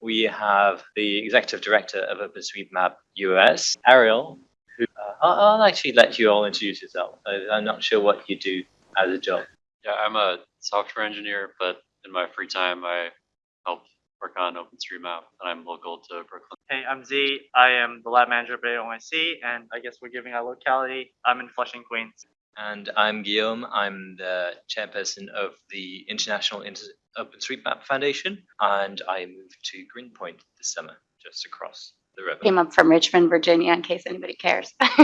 we have the executive director of OpenStreetMap US, Ariel, who uh, I'll, I'll actually let you all introduce yourself. I, I'm not sure what you do as a job. Yeah, I'm a software engineer, but in my free time, I help work on OpenStreetMap, and I'm local to Brooklyn. Hey, I'm Z. I am the lab manager at ONC, and I guess we're giving our locality. I'm in Flushing, Queens. And I'm Guillaume. I'm the chairperson of the International Inter- OpenStreetMap Foundation, and I moved to Greenpoint this summer, just across the river. Came up from Richmond, Virginia, in case anybody cares. so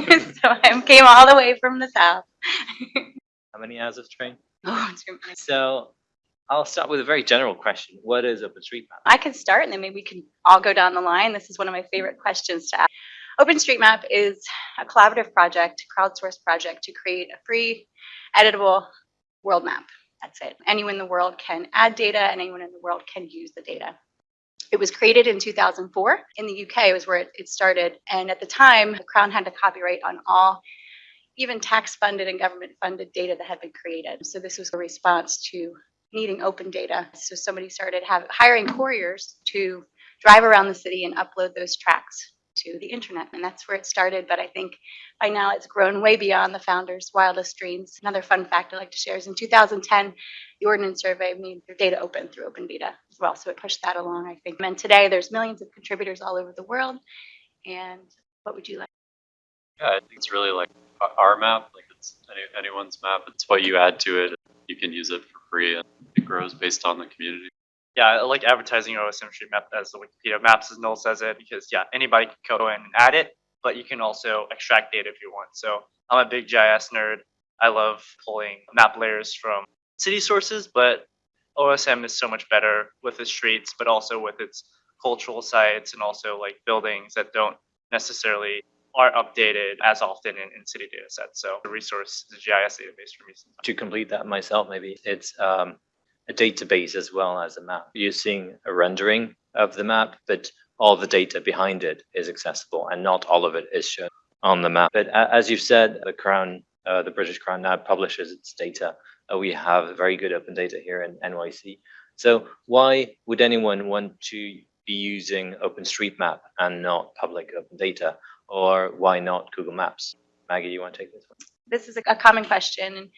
I came all the way from the south. How many hours of train? oh, too many. So I'll start with a very general question. What is OpenStreetMap? I can start and then maybe we can all go down the line. This is one of my favorite questions to ask. OpenStreetMap is a collaborative project, crowdsourced project to create a free, editable world map. That's it. Anyone in the world can add data and anyone in the world can use the data. It was created in 2004. In the UK was where it, started. And at the time, the Crown had a copyright on all even tax-funded and government-funded data that had been created. So this was a response to needing open data. So somebody started have, hiring couriers to drive around the city and upload those tracks to the internet. And that's where it started. But I think by now it's grown way beyond the founder's wildest dreams. Another fun fact I'd like to share is in 2010, the Ordnance Survey made their data open through open data as well. So it pushed that along, I think. And today there's millions of contributors all over the world. And what would you like? Yeah, I think it's really like our map, like it's any, anyone's map. It's what you add to it. You can use it for free, and it grows based on the community. Yeah, I like advertising OSM Street Map as the Wikipedia Maps, as Noel says it, because yeah, anybody can go in and add it, but you can also extract data if you want. So I'm a big GIS nerd. I love pulling map layers from city sources, but OSM is so much better with its streets, but also with its cultural sites and also like buildings that don't necessarily are updated as often in, in city data sets. So the resource is a GIS database for me. To complete that myself, maybe it's um, a database as well as a map. You're seeing a rendering of the map, but all the data behind it is accessible and not all of it is shown on the map. But as you've said, the Crown, uh, the British Crown now publishes its data. Uh, we have very good open data here in NYC. So why would anyone want to be using OpenStreetMap and not public open data? Or why not Google Maps? Maggie, you want to take this one? This is a common question.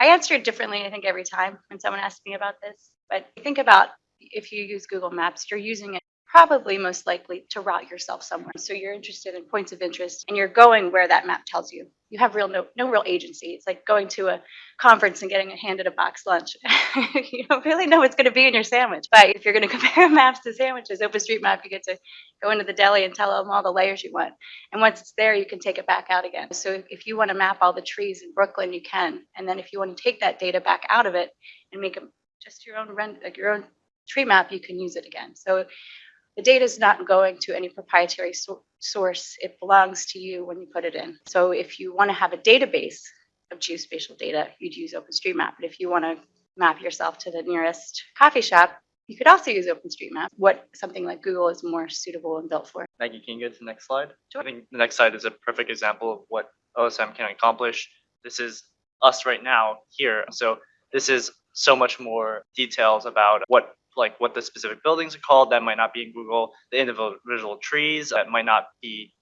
I answer it differently, I think, every time when someone asks me about this. But think about if you use Google Maps, you're using it probably most likely to route yourself somewhere. So you're interested in points of interest and you're going where that map tells you. You have real no, no real agency. It's like going to a conference and getting a handed a box lunch. you don't really know what's going to be in your sandwich. But if you're going to compare maps to sandwiches, OpenStreetMap, you get to go into the deli and tell them all the layers you want. And once it's there, you can take it back out again. So if- if you want to map all the trees in Brooklyn, you can. And then if you want to take that data back out of it and make them just your own rent, like your own tree map, you can use it again. So the data is not going to any proprietary so- source. It belongs to you when you put it in. So if you want to have a database of geospatial data, you'd use OpenStreetMap. But if you want to map yourself to the nearest coffee shop, you could also use OpenStreetMap. What something like Google is more suitable and built for. Maggie, can you go to the next slide? Sure. I think the next slide is a perfect example of what OSM can accomplish. This is us right now here. So this is so much more details about what like what the specific buildings are called. That might not be in Google, the individual trees that might not be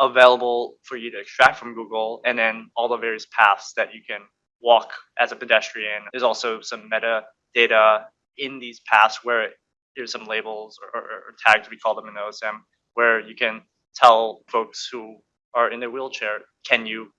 available for you to extract from Google, and then all the various paths that you can walk as a pedestrian. There's also some meta data in these paths where there's some labels or, or, or tags we call them in OSM where you can tell folks who are in their wheelchair, can you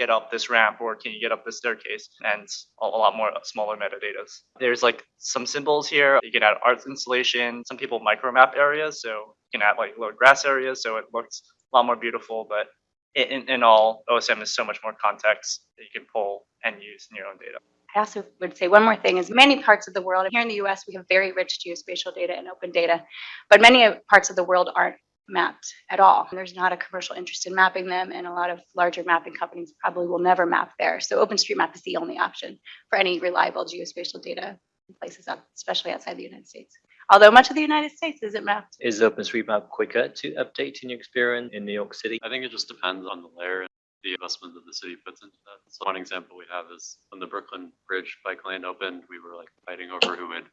get up this ramp or can you get up this staircase? And a, lot more smaller metadata. There's like some symbols here. You can add art installation. Some people micromap areas, so you can add like little grass areas, so it looks a lot more beautiful. But in, in, in all, OSM is so much more context that you can pull and use in your own data. I also would say one more thing is many parts of the world, here in the US, we have very rich geospatial data and open data, but many parts of the world aren't mapped at all. There's not a commercial interest in mapping them, and a lot of larger mapping companies probably will never map there. So OpenStreetMap is the only option for any reliable geospatial data in places, out- especially outside the United States. Although much of the United States isn't mapped. Is OpenStreetMap quicker to update in your experience in New York City? I think it just depends on the layer and the investment that the city puts into that. So one example we have is when the Brooklyn Bridge bike lane opened, we were like fighting over who would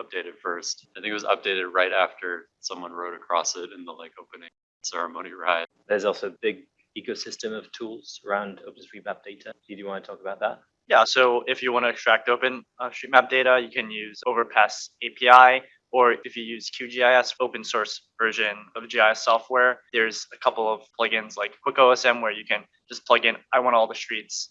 updated first. I think it was updated right after someone rode across it in the like opening ceremony ride. There's also a big ecosystem of tools around OpenStreetMap data. Do you want to talk about that? Yeah, so if you want to extract open uh, street map data, you can use Overpass API, or if you use QGIS, open source version of GIS software, there's a couple of plugins like QuickOSM where you can just plug in, I want all the streets,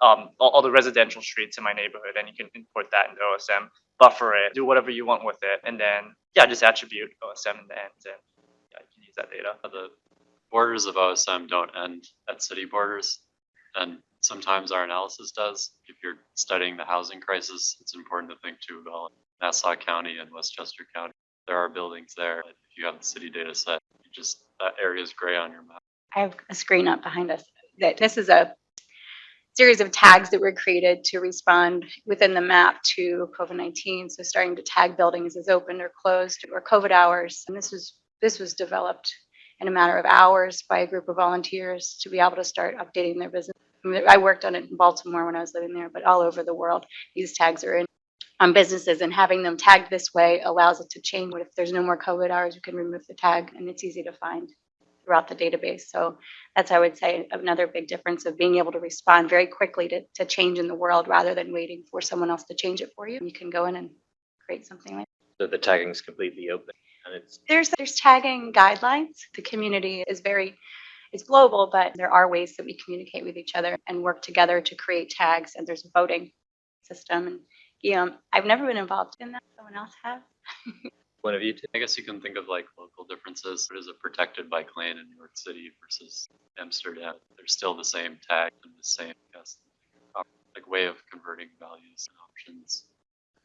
um, all, all the residential streets in my neighborhood, and you can import that into OSM, buffer it, do whatever you want with it, and then yeah, just attribute OSM in the end, and yeah, you can use that data. The borders of OSM don't end at city borders. And sometimes our analysis does. If you're studying the housing crisis, it's important to think too about Nassau County and Westchester County. There are buildings there. If you have the city data set, you just, that area is gray on your map. I have a screen up behind us that this is a series of tags that were created to respond within the map to COVID-19. So starting to tag buildings as open or closed or COVID hours. And this was this was developed in a matter of hours by a group of volunteers to be able to start updating their business. I, mean, I worked on it in Baltimore when I was living there, but all over the world, these tags are in on businesses and having them tagged this way allows it to change. What if there's no more COVID hours, you can remove the tag and it's easy to find throughout the database. So that's, I would say, another big difference of being able to respond very quickly to, to change in the world rather than waiting for someone else to change it for you. You can go in and create something like So the tagging is completely open and it's there's there's tagging guidelines. The community is very it's global, but there are ways that we communicate with each other and work together to create tags. And there's a voting system. And yeah, I've never been involved in that. Someone else has. one of you two. I guess you can think of like local differences. What is a protected bike lane in New York City versus Amsterdam? They're still the same tag and the same, guess, like way of converting values and options.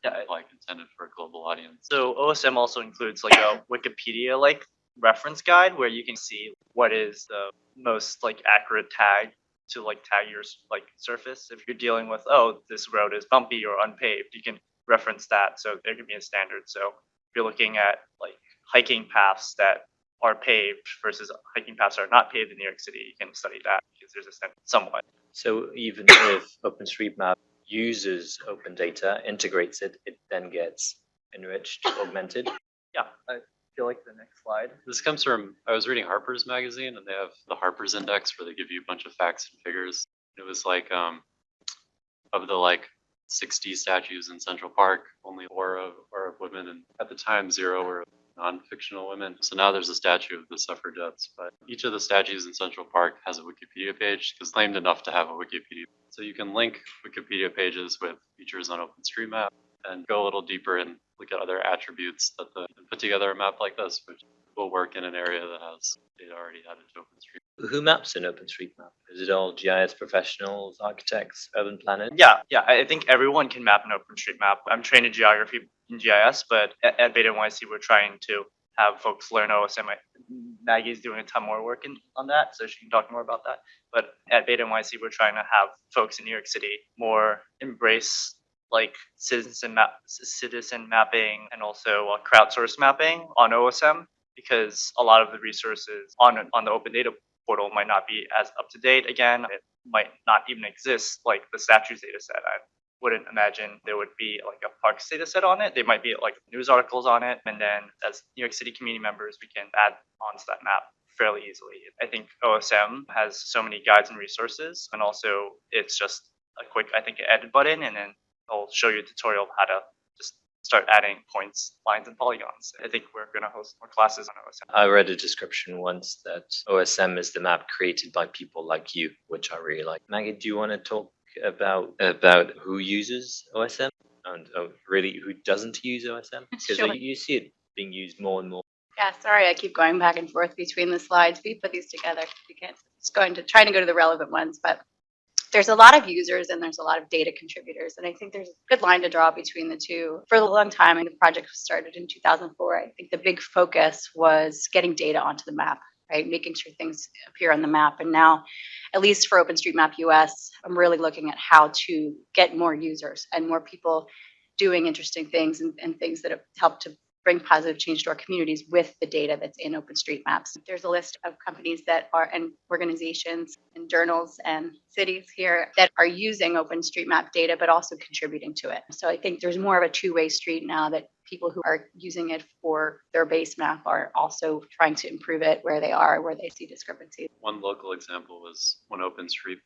Yeah, Like intended for a global audience. So OSM also includes like a Wikipedia like reference guide where you can see what is the most like accurate tag to like tag your like surface. If you're dealing with oh this road is bumpy or unpaved, you can reference that. So there can be a standard. So you're looking at like hiking paths that are paved versus hiking paths that are not paved in New York City, you can study that because there's a standard somewhat. So even if OpenStreetMap uses open data, integrates it, it then gets enriched, augmented. Yeah, I feel like the next slide. This comes from, I was reading Harper's magazine and they have the Harper's Index where they give you a bunch of facts and figures. It was like, um, of the like 60 statues in Central Park, only four of, of women and at the time zero were non-fictional women. So now there's a statue of the suffragettes, but each of the statues in Central Park has a Wikipedia page because claimed enough to have a Wikipedia. So you can link Wikipedia pages with features on OpenStreetMap and go a little deeper and look at other attributes that the put together a map like this, which will work in an area that has data already added to OpenStreetMap. Who maps in OpenStreetMap? Is it all GIS professionals, architects, urban planners? Yeah, yeah. I think everyone can map an OpenStreetMap. I'm trained in geography in GIS, but at, at Beta NYC, we're trying to have folks learn OSM. Maggie's doing a ton more work in, on that, so she can talk more about that. But at Beta NYC, we're trying to have folks in New York City more embrace like citizen map, citizen mapping, and also uh, crowdsource mapping on OSM because a lot of the resources on on the open data portal might not be as up to date. Again, it might not even exist like the statues data set. I wouldn't imagine there would be like a parks data set on it. There might be like news articles on it. And then as New York City community members, we can add onto that map fairly easily. I think OSM has so many guides and resources. And also it's just a quick, I think, edit button and then it'll show you a tutorial of how to start adding points, lines, and polygons. I think we're going to host more classes on OSM. I read a description once that OSM is the map created by people like you, which I really like. Maggie, do you want to talk about about who uses OSM and uh, really who doesn't use OSM? Because Sure. you see it being used more and more. Yeah, sorry, I keep going back and forth between the slides. We put these together. You can't, it's going to, trying to go to the relevant ones, but there's a lot of users and there's a lot of data contributors. And I think there's a good line to draw between the two. For a long time, and the project started in 2004, I think the big focus was getting data onto the map, right? Making sure things appear on the map. And now, at least for OpenStreetMap US, I'm really looking at how to get more users and more people doing interesting things and, and things that have helped to bring positive change to our communities with the data that's in OpenStreetMaps. There's a list of companies that are, and organizations and journals and cities here that are using OpenStreetMap data, but also contributing to it. So I think there's more of a two-way street now that people who are using it for their base map are also trying to improve it where they are, where they see discrepancies. One local example was when OpenStreet,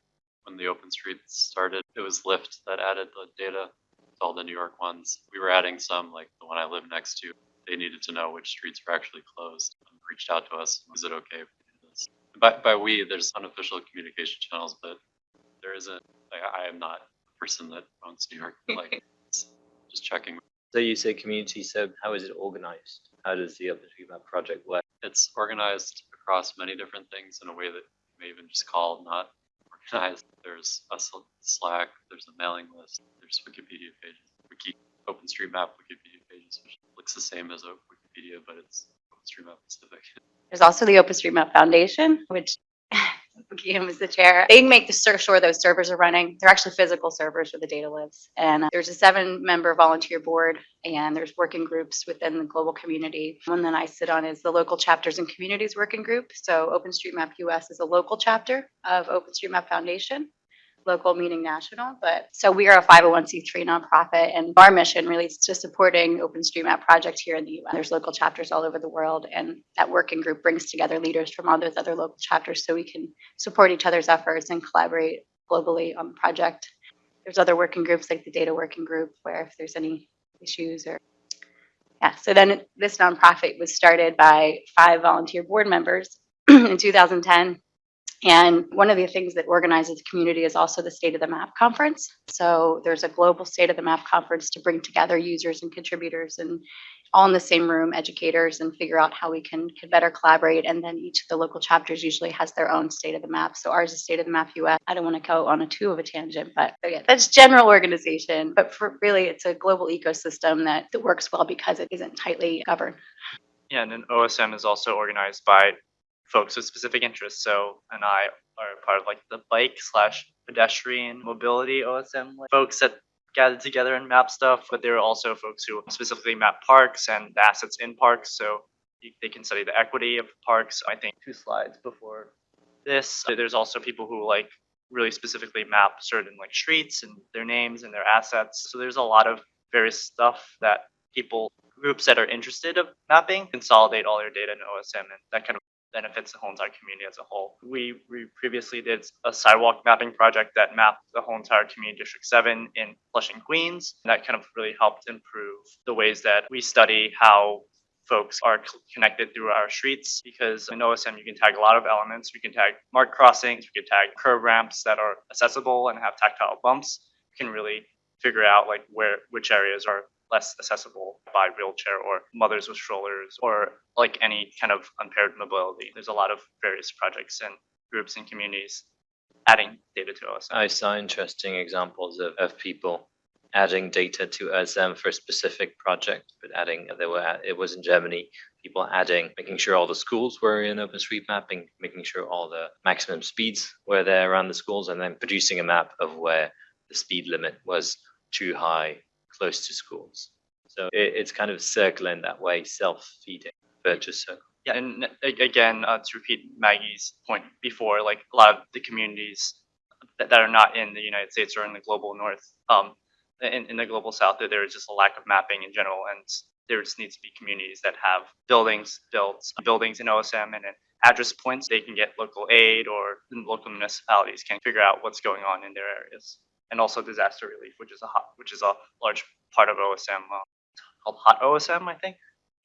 when the OpenStreet started, it was Lyft that added the data all the New York ones. We were adding some, like the one I live next to. They needed to know which streets were actually closed. and Reached out to us. Is it okay if we do this? By, by we, there's unofficial communication channels, but there isn't, like, I am not a person that owns New York, like, just checking. So you say community, so how is it organized? How does the OpenStreetMap project work? It's organized across many different things in a way that you may even just call not organized. There's a Slack, there's a mailing list, there's Wikipedia pages, Wiki, OpenStreetMap Wikipedia pages, which looks the same as a Wikipedia, but it's OpenStreetMap specific. There's also the OpenStreetMap Foundation, which Kim is the chair. They make the sure those servers are running. They're actually physical servers where the data lives. And uh, there's a seven-member volunteer board, and there's working groups within the global community. One that I sit on is the local chapters and communities working group. So OpenStreetMap US is a local chapter of OpenStreetMap Foundation. Local meaning national, but so we are a 501c3 nonprofit, and our mission really is to supporting OpenStreetMap project here in the U.S. There's local chapters all over the world, and that working group brings together leaders from all those other local chapters so we can support each other's efforts and collaborate globally on the project. There's other working groups like the data working group where if there's any issues or yeah, so then this nonprofit was started by five volunteer board members in 2010. And one of the things that organizes the community is also the State of the Map Conference. So there's a global State of the Map Conference to bring together users and contributors and all in the same room, educators, and figure out how we can, can better collaborate. And then each of the local chapters usually has their own State of the Map. So ours is State of the Map US. I don't want to go on a too of a tangent, but so yeah, that's general organization. But for really, it's a global ecosystem that, that works well because it isn't tightly governed. Yeah, and then OSM is also organized by folks with specific interests. So, and I are part of like the bike slash pedestrian mobility OSM like, folks that gathered together and map stuff. But there are also folks who specifically map parks and the assets in parks. So they can study the equity of parks. I think two slides before this. There's also people who like really specifically map certain like streets and their names and their assets. So there's a lot of various stuff that people groups that are interested of mapping consolidate all their data in OSM and that kind of benefits the whole entire community as a whole. We, we previously did a sidewalk mapping project that mapped the whole entire community District 7 in Flushing, Queens. And that kind of really helped improve the ways that we study how folks are connected through our streets because in OSM you can tag a lot of elements. We can tag marked crossings, we can tag curb ramps that are accessible and have tactile bumps. You can really figure out like where which areas are less accessible by wheelchair or mothers with strollers or like any kind of impaired mobility. There's a lot of various projects and groups and communities adding data to OSM. I saw interesting examples of, of people adding data to OSM for a specific project, but adding, there were, it was in Germany, people adding, making sure all the schools were in OpenStreetMap, and making sure all the maximum speeds were there around the schools, and then producing a map of where the speed limit was too high, close to schools. So it, it's kind of circling that way, self-feeding, virtuous circle. Yeah, and again, uh, to repeat Maggie's point before, like a lot of the communities that, that are not in the United States or in the global north, um, in, in the global south, there- is just a lack of mapping in general, and there just needs to be communities that have buildings built, buildings in OSM, and then address points they can get local aid or local municipalities can figure out what's going on in their areas, and also disaster relief, which is a hot, which is a large part of OSM, uh, called Hot OSM, I think.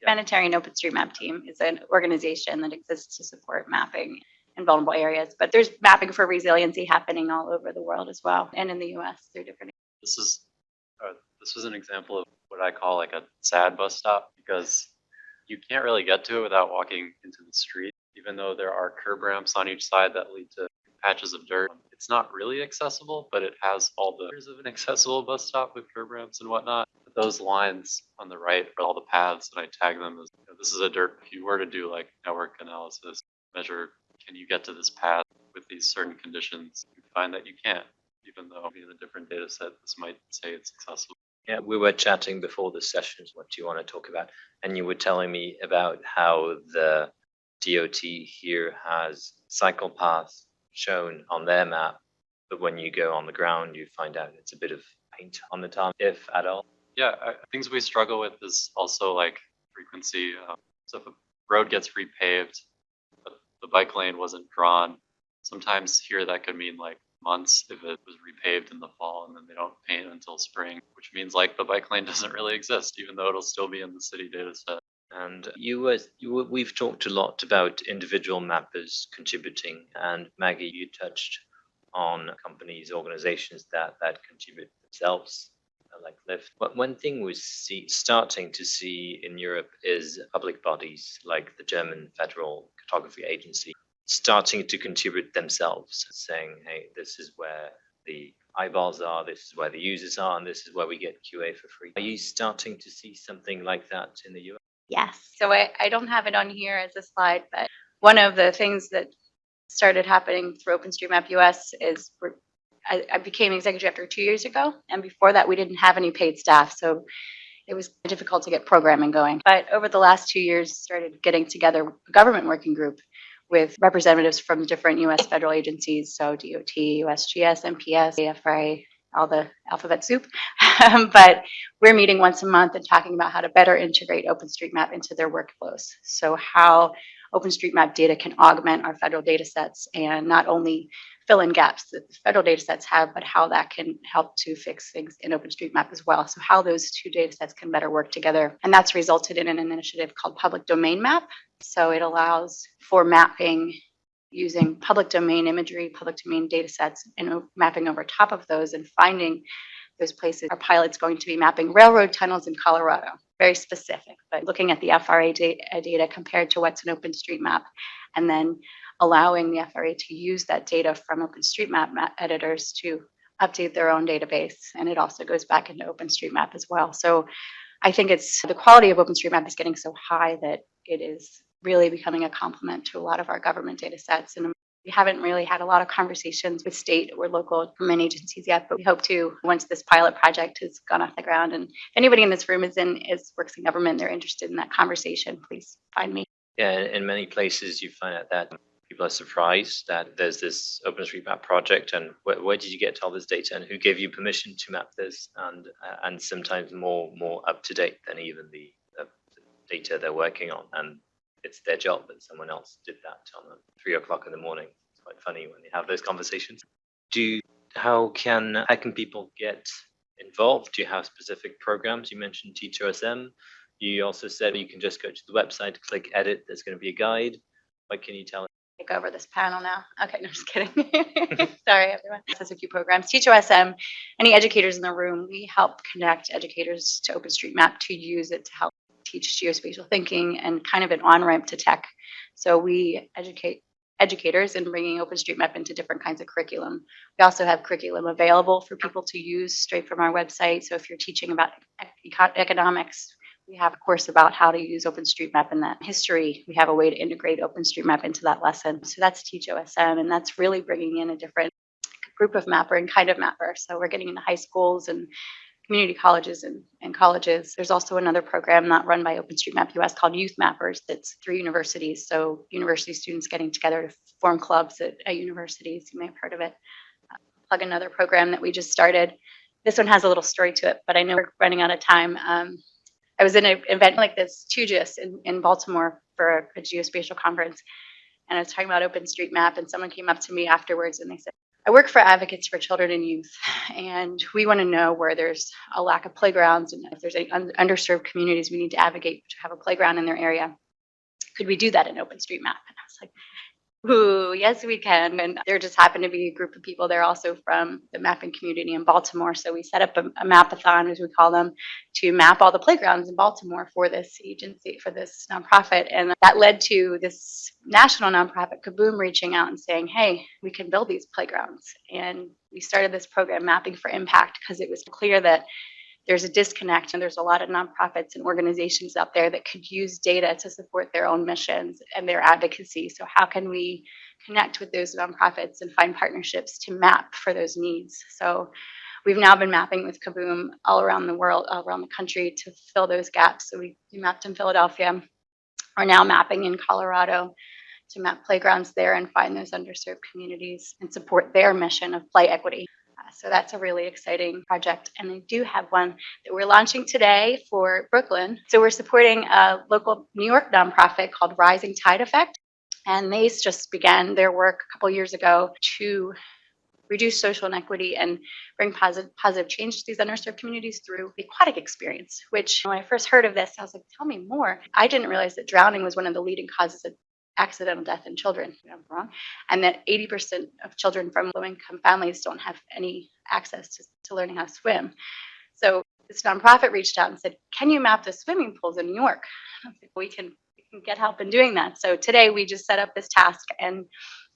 Yeah. Humanitarian OpenStreetMap team is an organization that exists to support mapping in vulnerable areas. But there's mapping for resiliency happening all over the world as well, and in the US through different. This is, uh, this was an example of what I call like a sad bus stop because you can't really get to it without walking into the street, even though there are curb ramps on each side that lead to patches of dirt. It's not really accessible, but it has all the features of an accessible bus stop with curb ramps and whatnot. But those lines on the right are all the paths, and I tag them as you know, this is a dirt. If you were to do like network analysis, measure can you get to this path with these certain conditions, you find that you can't, even though in a different data set, this might say it's accessible. Yeah, we were chatting before the sessions. What do you want to talk about? And you were telling me about how the DOT here has cycle paths shown on their map, but when you go on the ground, you find out it's a bit of paint on the top, if at all. Yeah, I, things we struggle with is also like frequency. Um, so if a road gets repaved, but the bike lane wasn't drawn, sometimes here that could mean like months if it was repaved in the fall and then they don't paint until spring, which means like the bike lane doesn't really exist, even though it'll still be in the city data set. And you were, you were, we've talked a lot about individual mappers contributing, and Maggie, you touched on companies, organizations that that contribute themselves, like Lyft. But one thing we see starting to see in Europe is public bodies like the German Federal Cartography Agency starting to contribute themselves, saying, "Hey, this is where the eyeballs are, this is where the users are, and this is where we get QA for free." Are you starting to see something like that in the US? Yes. So I, I don't have it on here as a slide, but one of the things that started happening through OpenStreetMap US is I, I became executive director two years ago, and before that, we didn't have any paid staff, so it was difficult to get programming going. But over the last two years, started getting together a government working group with representatives from different U.S. federal agencies, so DOT, USGS, NPS, AFRA, all the alphabet soup. but we're meeting once a month and talking about how to better integrate OpenStreetMap into their workflows. So how OpenStreetMap data can augment our federal data sets and not only fill in gaps that the federal data sets have, but how that can help to fix things in OpenStreetMap as well. So how those two data sets can better work together. And that's resulted in an initiative called Public Domain Map. So it allows for mapping using public domain imagery, public domain data sets, and mapping over top of those and finding those places. Our pilot's going to be mapping railroad tunnels in Colorado, very specific, but looking at the FRA data, uh, data compared to what's in OpenStreetMap, and then allowing the FRA to use that data from OpenStreetMap ma- editors to update their own database. And it also goes back into OpenStreetMap as well. So I think it's the quality of OpenStreetMap is getting so high that it is really becoming a complement to a lot of our government data sets. And we haven't really had a lot of conversations with state or local government agencies yet, but we hope to once this pilot project has gone off the ground. And if anybody in this room is in is works in government, they're interested in that conversation, please find me. Yeah, in many places you find out that people are surprised that there's this OpenStreetMap project and where, where did you get all this data and who gave you permission to map this and uh, and sometimes more more up to date than even the, uh, data they're working on and it's their job and someone else did that on three o'clock in the morning. It's quite funny when you have those conversations. Do how can how can people get involved? Do you have specific programs? You mentioned TeachOSM. You also said you can just go to the website, click edit. There's going to be a guide. What can you tell? take over this panel now. Okay, no, just kidding. Sorry, everyone. Has a few programs. TeachOSM, any educators in the room, we help connect educators to OpenStreetMap to use it to help teach geospatial thinking and kind of an on-ramp to tech. So we educate educators in bringing OpenStreetMap into different kinds of curriculum. We also have curriculum available for people to use straight from our website. So if you're teaching about economics, we have a course about how to use OpenStreetMap in that history. We have a way to integrate OpenStreetMap into that lesson. So that's Teach OSM, and that's really bringing in a different group of mapper and kind of mapper. So we're getting into high schools and community colleges and, and colleges. There's also another program not run by OpenStreetMap US called Youth Mappers that's through universities. So university students getting together to form clubs at, at universities. You may have heard of it. Uh, plug another program that we just started. This one has a little story to it, but I know we're running out of time. Um, I was in an event like this, TUGIS, in, in Baltimore for a, a geospatial conference, and I was talking about OpenStreetMap, and someone came up to me afterwards and they said, I work for Advocates for Children and Youth, and we want to know where there's a lack of playgrounds and if there's any un- underserved communities we need to advocate to have a playground in their area. Could we do that in OpenStreetMap? And I was like, Ooh, yes, we can. And there just happened to be a group of people there also from the mapping community in Baltimore. So we set up a, a mapathon, as we call them, to map all the playgrounds in Baltimore for this agency, for this nonprofit. And that led to this national nonprofit, Kaboom, reaching out and saying, hey, we can build these playgrounds. And we started this program, Mapping for Impact, because it was clear that there's a disconnect and there's a lot of nonprofits and organizations out there that could use data to support their own missions and their advocacy. So how can we connect with those nonprofits and find partnerships to map for those needs? So we've now been mapping with Kaboom all around the world, all around the country to fill those gaps. So we, we mapped in Philadelphia. We're now mapping in Colorado to map playgrounds there and find those underserved communities and support their mission of play equity. So that's a really exciting project. And I do have one that we're launching today for Brooklyn. So we're supporting a local New York nonprofit called Rising Tide Effect. And they just began their work a couple years ago to reduce social inequity and bring positive positive change to these underserved communities through the aquatic experience. Which when I first heard of this, I was like, tell me more. I didn't realize that drowning was one of the leading causes of accidental death in children. Maybe I'm wrong. And that 80% of children from low income families don't have any access to, to learning how to swim. So this nonprofit reached out and said, Can you map the swimming pools in New York? We can we can get help in doing that. So today we just set up this task and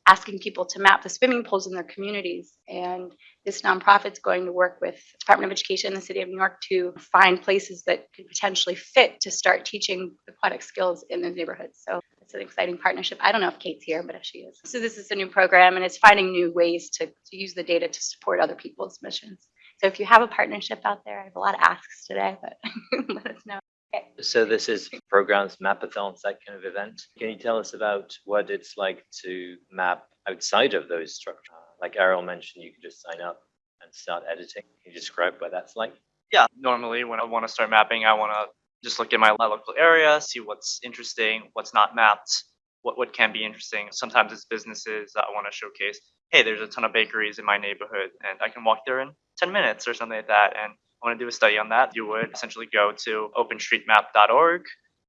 asking people to map the swimming pools in their communities. And this nonprofit's going to work with Department of Education in the city of New York to find places that could potentially fit to start teaching aquatic skills in those neighborhoods. So it's an exciting partnership. I don't know if Kate's here, but if she is. So this is a new program and it's finding new ways to, to use the data to support other people's missions. So if you have a partnership out there, I have a lot of asks today, but let us know. So this is programs, mapathons, that kind of event. Can you tell us about what it's like to map outside of those structures? Like Ariel mentioned, you can just sign up and start editing. Can you describe what that's like? yeah, normally when I want to start mapping, I want to just look at my local area, see what's interesting, what's not mapped, what, what can be interesting. Sometimes it's businesses that I want to showcase. Hey, there's a ton of bakeries in my neighborhood, and I can walk there in 10 minutes or something like that. And I want to do a study on that. You would essentially go to openstreetmap.org,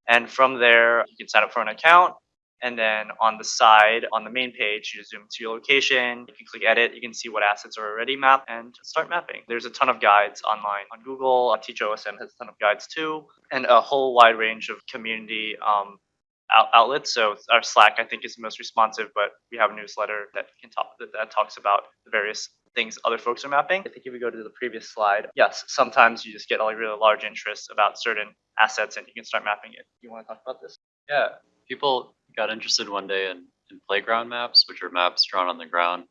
and from there, you can sign up for an account. And then on the side, on the main page, you zoom to your location. You can click edit. You can see what assets are already mapped and start mapping. There's a ton of guides online on Google. Uh, TeachOSM has a ton of guides too, and a whole wide range of community um, out- outlets. So our Slack, I think, is the most responsive, but we have a newsletter that can talk that, that talks about the various things other folks are mapping. I think if we go to the previous slide, yes, sometimes you just get like really large interest about certain assets, and you can start mapping it. You want to talk about this? Yeah, people got interested one day in, in playground maps, which are maps drawn on the ground.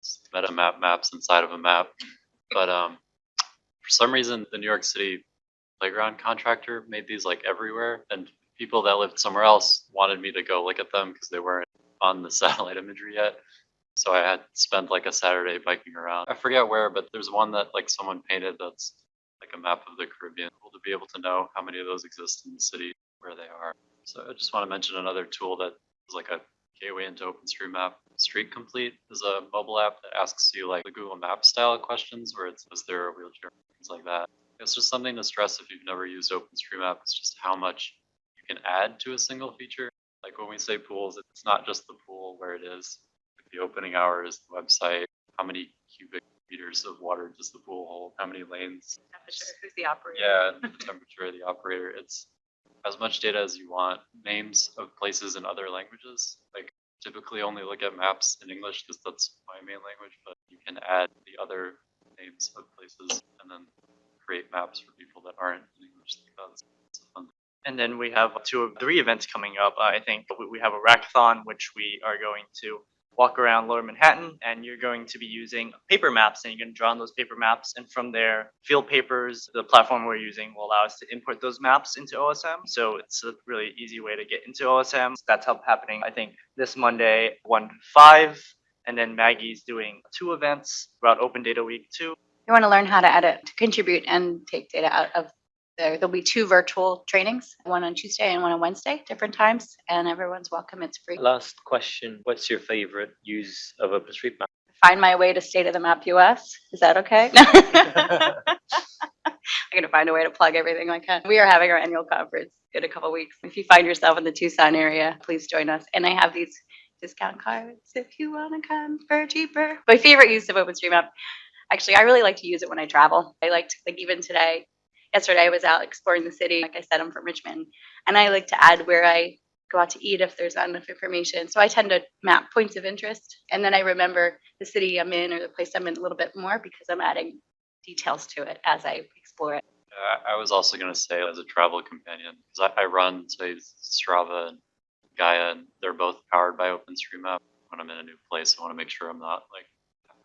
It's meta map maps inside of a map. But um, for some reason, the New York City playground contractor made these like everywhere, and people that lived somewhere else wanted me to go look at them because they weren't on the satellite imagery yet. So I had spent like a Saturday biking around. I forget where, but there's one that like someone painted that's like a map of the Caribbean. Cool to be able to know how many of those exist in the city, where they are. So I just want to mention another tool that is like a gateway into OpenStreetMap. Street Complete is a mobile app that asks you like the Google Map style questions where it's is there a wheelchair, things like that. It's just something to stress if you've never used OpenStreetMap. It's just how much you can add to a single feature. Like when we say pools, it's not just the pool where it is, the opening hours, the website, how many cubic meters of water does the pool hold, how many lanes. Temperature, who's the operator? Yeah, the temperature of the operator. It's as much data as you want. Names of places in other languages. Like typically only look at maps in English because that's my main language, but you can add the other names of places and then create maps for people that aren't in English. That's, fun. And then we have two of three events coming up. I think we, we have a rackathon, which we are going to walk around Lower Manhattan, and you're going to be using paper maps, and you're going to draw on those paper maps, and from there, Field Papers, the platform we're using, will allow us to import those maps into OSM. So it's a really easy way to get into OSM. That's happening, I think, this Monday, one to five. And then Maggie's doing two events throughout Open Data Week too. You want to learn how to edit, to contribute and take data out of there. There'll be two virtual trainings, one on Tuesday and one on Wednesday, different times, and everyone's welcome. It's free. Last question, what's your favorite use of OpenStreetMap? Find my way to State of the Map US. Is that okay? I'm going to find a way to plug everything I can. We are having our annual conference in a couple weeks. If you find yourself in the Tucson area, please join us. And I have these discount cards if you want to come for cheaper. My favorite use of OpenStreetMap, actually, I really like to use it when I travel. I like to, like even today, yesterday I was out exploring the city. Like I said, I'm from Richmond, and I like to add where I go out to eat if there's not enough information. So I tend to map points of interest, and then I remember the city I'm in or the place I'm in a little bit more because I'm adding details to it as I explore it. Uh, I was also going to say as a travel companion, because I, I run, say, Strava and Gaia, and they're both powered by OpenStreetMap. When I'm in a new place, I want to make sure I'm not like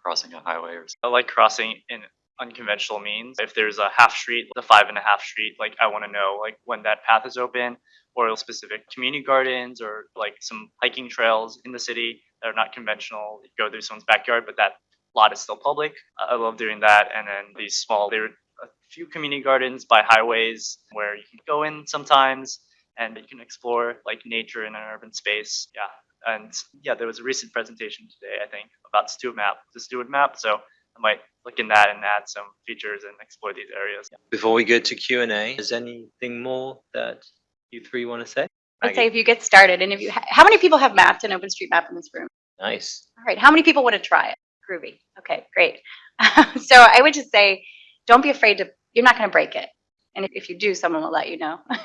crossing a highway or something. I like crossing in unconventional means. If there's a half street, the five and a half street, like I want to know like when that path is open or specific community gardens or like some hiking trails in the city that are not conventional. Go through someone's backyard, but that lot is still public. I love doing that. And then these small, there are a few community gardens by highways where you can go in sometimes and you can explore like nature in an urban space. Yeah. And yeah, there was a recent presentation today, I think, about STEW-MAP, the STEW-MAP. So I might look in that and add some features and explore these areas. Before we go to Q and A, is anything more that you three want to say? I'd say if you get started and if you, ha- how many people have mapped an OpenStreetMap in this room? Nice. All right, how many people want to try it? Groovy. Okay, great. so I would just say, don't be afraid to. You're not going to break it, and if, if you do, someone will let you know.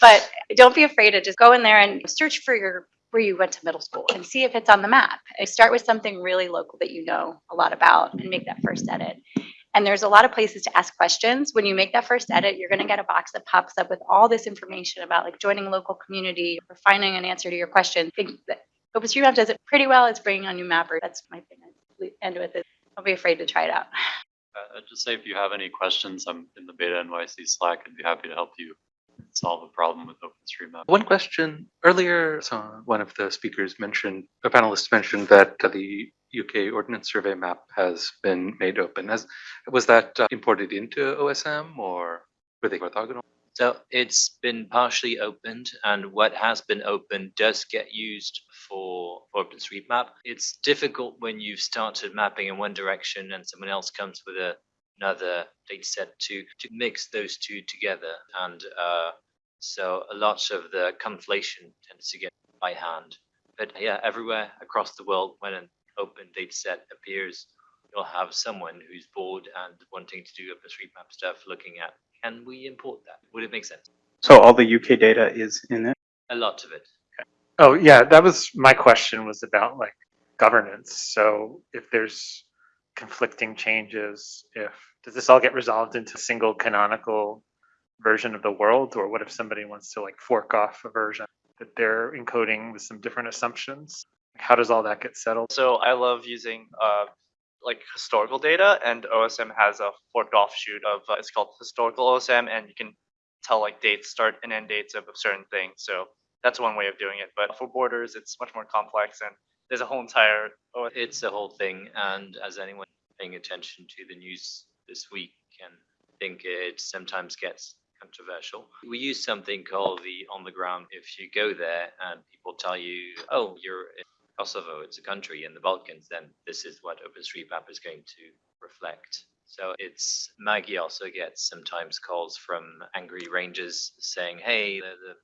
but don't be afraid to just go in there and search for your where you went to middle school and see if it's on the map. And start with something really local that you know a lot about, and make that first edit. And there's a lot of places to ask questions. When you make that first edit, you're going to get a box that pops up with all this information about like joining a local community or finding an answer to your question. Think that OpenStreetMap does it pretty well. It's bringing on new mappers. That's my thing. I end with it. Don't be afraid to try it out. Uh, I'd just say if you have any questions, I'm in the Beta NYC Slack. I'd be happy to help you solve a problem with OpenStreetMap. One question earlier, so one of the speakers mentioned, a panelist mentioned that uh, the UK Ordnance Survey map has been made open. Has, was that uh, imported into OSM or were they orthogonal? So it's been partially opened, and what has been opened does get used for for OpenStreetMap. It's difficult when you've started mapping in one direction and someone else comes with a, another data set to to mix those two together. And uh, so a lot of the conflation tends to get by hand. But yeah, everywhere across the world, when an open data set appears, you'll have someone who's bored and wanting to do OpenStreetMap stuff, looking at can we import that? Would it make sense? So all the UK data is in it? A lot of it. Oh, yeah, that was, my question was about like governance. So if there's conflicting changes, if, does this all get resolved into a single canonical version of the world? Or what if somebody wants to like fork off a version that they're encoding with some different assumptions? How does all that get settled? So I love using uh, like historical data, and OSM has a forked offshoot of uh, it's called historical OSM, and you can tell like dates, start and end dates of certain things. So that's one way of doing it. But for borders, it's much more complex, and there's a whole entire OSM. It's a whole thing, and as anyone paying attention to the news this week can think it sometimes gets controversial. We use something called the on the ground. If you go there and people tell you, "Oh, you're in Kosovo, it's a country in the Balkans," then this is what OpenStreetMap is going to reflect. So it's Maggie also gets sometimes calls from angry rangers saying, "Hey, the, the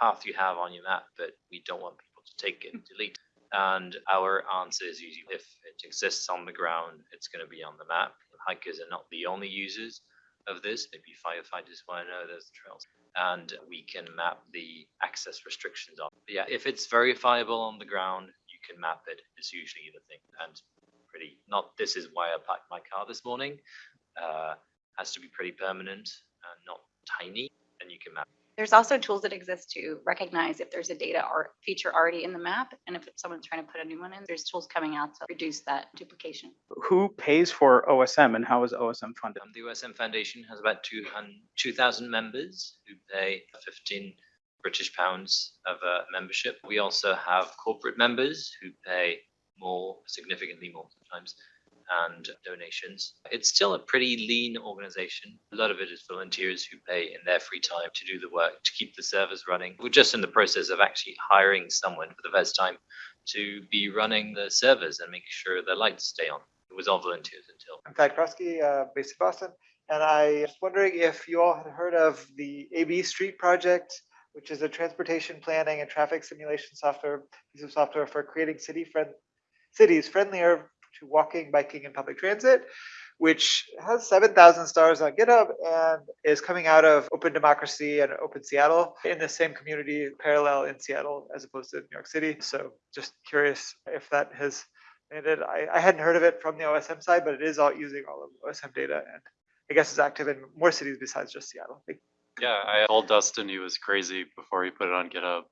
path you have on your map, but we don't want people to take it, and delete." It." And our answer is usually if it exists on the ground, it's going to be on the map. Hikers are not the only users of this. Maybe firefighters want to know those trails. And we can map the access restrictions on. But yeah, if it's verifiable on the ground, you can map it. It's usually the thing. And pretty, not this is why I parked my car this morning. Uh, has to be pretty permanent and not tiny. And you can map. There's also tools that exist to recognize if there's a data or feature already in the map, and if someone's trying to put a new one in, there's tools coming out to reduce that duplication. Who pays for OSM and how is OSM funded? Um, the OSM Foundation has about 200 2,000 members who pay 15 British pounds of uh, membership. We also have corporate members who pay more, significantly more sometimes, and donations. It's still a pretty lean organization. A lot of it is volunteers who pay in their free time to do the work, to keep the servers running. We're just in the process of actually hiring someone for the first time to be running the servers and making sure the lights stay on. It was all volunteers until I'm Thad Krosky, uh, based in Boston, and I was wondering if you all had heard of the AB Street project, which is a transportation planning and traffic simulation software, piece of software for creating city friend, cities friendlier to walking, biking, and public transit, which has 7,000 stars on GitHub and is coming out of Open Democracy and Open Seattle in the same community, parallel in Seattle as opposed to New York City. So just curious if that has landed. I, I hadn't heard of it from the OSM side, but it is all using all of OSM data and I guess it's active in more cities besides just Seattle. Yeah, I told Dustin he was crazy before he put it on GitHub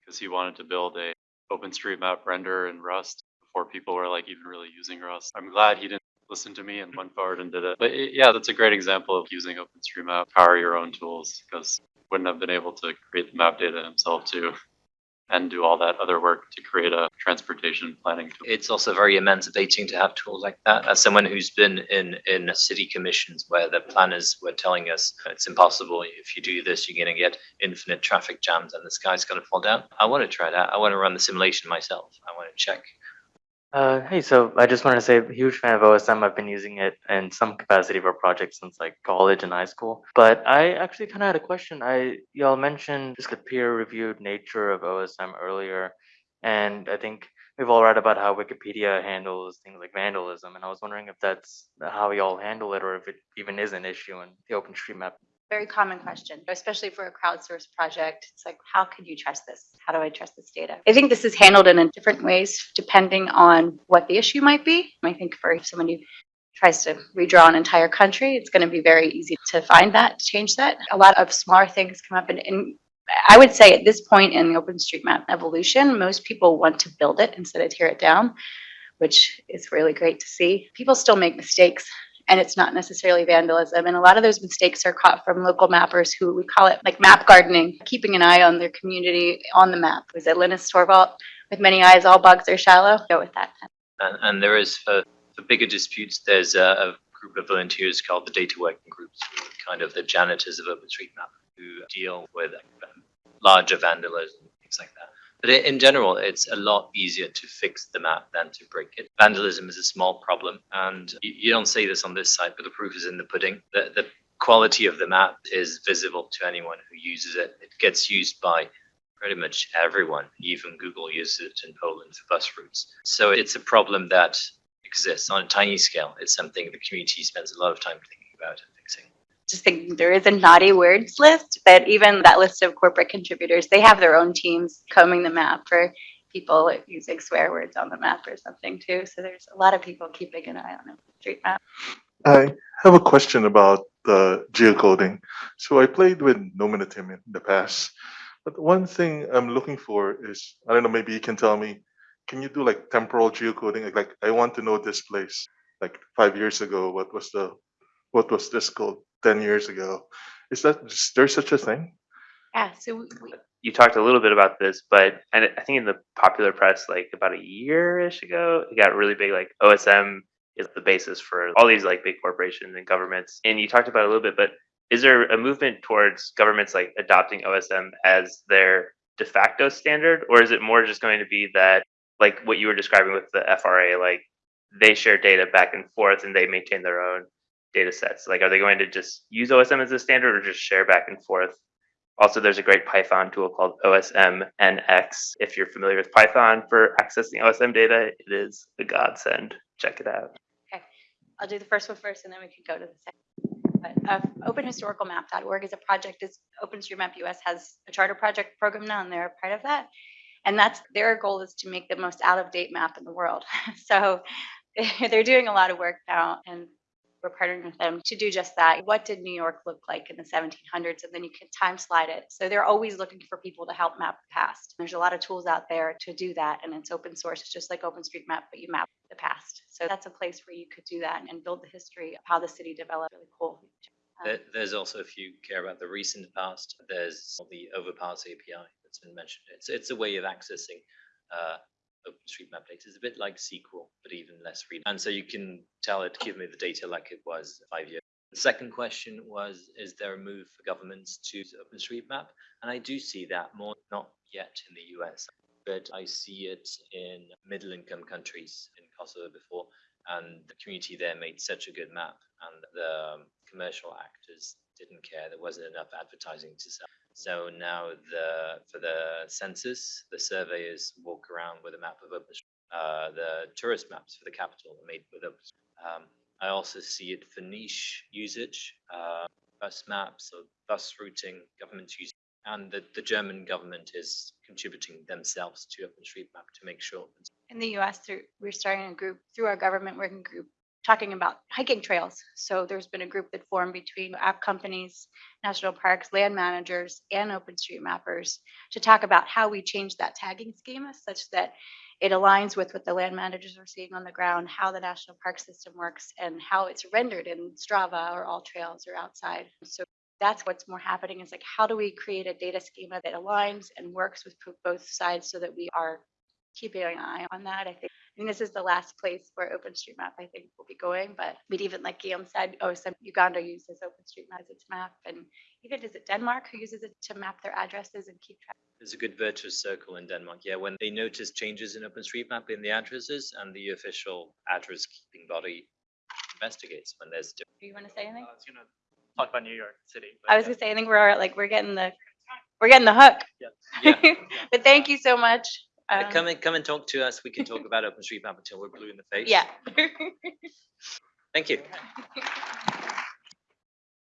because he wanted to build a OpenStreetMap render in Rust before people were like even really using Rust. I'm glad he didn't listened to me and went forward and did it. But yeah, that's a great example of using OpenStreetMap, power your own tools, because wouldn't have been able to create the map data himself too, and do all that other work to create a transportation planning tool. It's also very emancipating to have tools like that. As someone who's been in in city commissions where the planners were telling us uh, it's impossible if you do this, you're going to get infinite traffic jams and the sky's going to fall down. I want to try that. I want to run the simulation myself. I want to check. Uh, hey, so I just wanted to say, huge fan of OSM. I've been using it in some capacity for projects since like college and high school. But I actually kind of had a question. I y'all mentioned just the peer-reviewed nature of OSM earlier, and I think we've all read about how Wikipedia handles things like vandalism, and I was wondering if that's how y'all handle it, or if it even is an issue in the OpenStreetMap Very common question, especially for a crowdsourced project. It's like, how can you trust this? How do I trust this data? I think this is handled in a different ways depending on what the issue might be. I think for someone who tries to redraw an entire country, it's going to be very easy to find that, change that. A lot of smaller things come up and, and I would say at this point in the OpenStreetMap evolution, most people want to build it instead of tear it down, which is really great to see. People still make mistakes and it's not necessarily vandalism. And a lot of those mistakes are caught from local mappers who we call it like map gardening, keeping an eye on their community on the map. Was it Linus Torvald? With many eyes, all bugs are shallow. Go with that. And, and there is for, for bigger disputes, there's a, a group of volunteers called the Data Working Groups, kind of the janitors of OpenStreetMap, who deal with um, larger vandalism, things like that. But in general, it's a lot easier to fix the map than to break it. Vandalism is a small problem, and you, don't say this on this site, but the proof is in the pudding. The, the quality of the map is visible to anyone who uses it. It gets used by pretty much everyone. Even Google uses it in Poland for bus routes. So it's a problem that exists on a tiny scale. It's something the community spends a lot of time thinking about. Just think there is a naughty words list, but even that list of corporate contributors, they have their own teams combing the map for people using swear words on the map or something too. So there's a lot of people keeping an eye on the street map. I have a question about the geocoding. So I played with Nominatim in the past, but one thing I'm looking for is I don't know. Maybe you can tell me. Can you do like temporal geocoding? Like, like I want to know this place. Like five years ago, what was the what was this called? Ten years ago, is that is there such a thing? Yeah, so we- we- you talked a little bit about this, but and I think in the popular press, like about a year-ish ago, it got really big. Like OSM is the basis for all these like big corporations and governments. And you talked about it a little bit, but is there a movement towards governments like adopting OSM as their de facto standard, or is it more just going to be that like what you were describing with the FRA, like they share data back and forth and they maintain their own data sets? Like, are they going to just use OSM as a standard or just share back and forth? Also, there's a great Python tool called OSM NX. If you're familiar with Python for accessing OSM data, it is a godsend. Check it out. Okay. I'll do the first one first and then we can go to the second. But uh, openhistoricalmap.org is a project, is OpenStreetMap US has a charter project program now and they're a part of that. And that's, their goal is to make the most out-of-date map in the world. So they're doing a lot of work now and we're partnering with them to do just that. What did New York look like in the 1700s? And then you can time slide it. So they're always looking for people to help map the past. There's a lot of tools out there to do that, and it's open source. It's just like OpenStreetMap, but you map the past. So that's a place where you could do that and build the history of how the city developed. Really cool. Um, there's also, if you care about the recent past, there's the Overpass API that's been mentioned. It's it's a way of accessing uh, OpenStreetMap data. It's a bit like SQL, but even less read. And so you can tell it, give me the data like it was five years. The second question was, is there a move for governments to OpenStreetMap? And I do see that more, not yet in the US, but I see it in middle income countries in Kosovo before and the community there made such a good map and the um, commercial actors didn't care there wasn't enough advertising to sell so now the for the census the surveyors walk around with a map of open uh, the tourist maps for the capital are made with open um, i also see it for niche usage uh, bus maps or bus routing government use and the, the german government is contributing themselves to openstreetmap to make sure in the US, we're starting a group through our government working group talking about hiking trails. So there's been a group that formed between app companies, national parks, land managers, and OpenStreetMappers to talk about how we change that tagging schema such that it aligns with what the land managers are seeing on the ground, how the national park system works, and how it's rendered in Strava or AllTrails or outside. So that's what's more happening is like, how do we create a data schema that aligns and works with both sides so that we are keeping an eye on that? I think, I mean, this is the last place where OpenStreetMap, I think, will be going, but we'd even, like Guillaume said, oh, some Uganda uses OpenStreetMap as its map, and even is it Denmark who uses it to map their addresses and keep track? There's a good virtuous circle in Denmark. Yeah, when they notice changes in OpenStreetMap in the addresses and the official address keeping body investigates when there's Do you want to say anything? I was gonna talk about New York City. but I was yeah. gonna say, I think we're like, we're getting the, we're getting the hook. Yeah. But thank you so much. Um, Come and come and talk to us. We can talk about OpenStreetMap until we're blue in the face. Yeah. Thank you.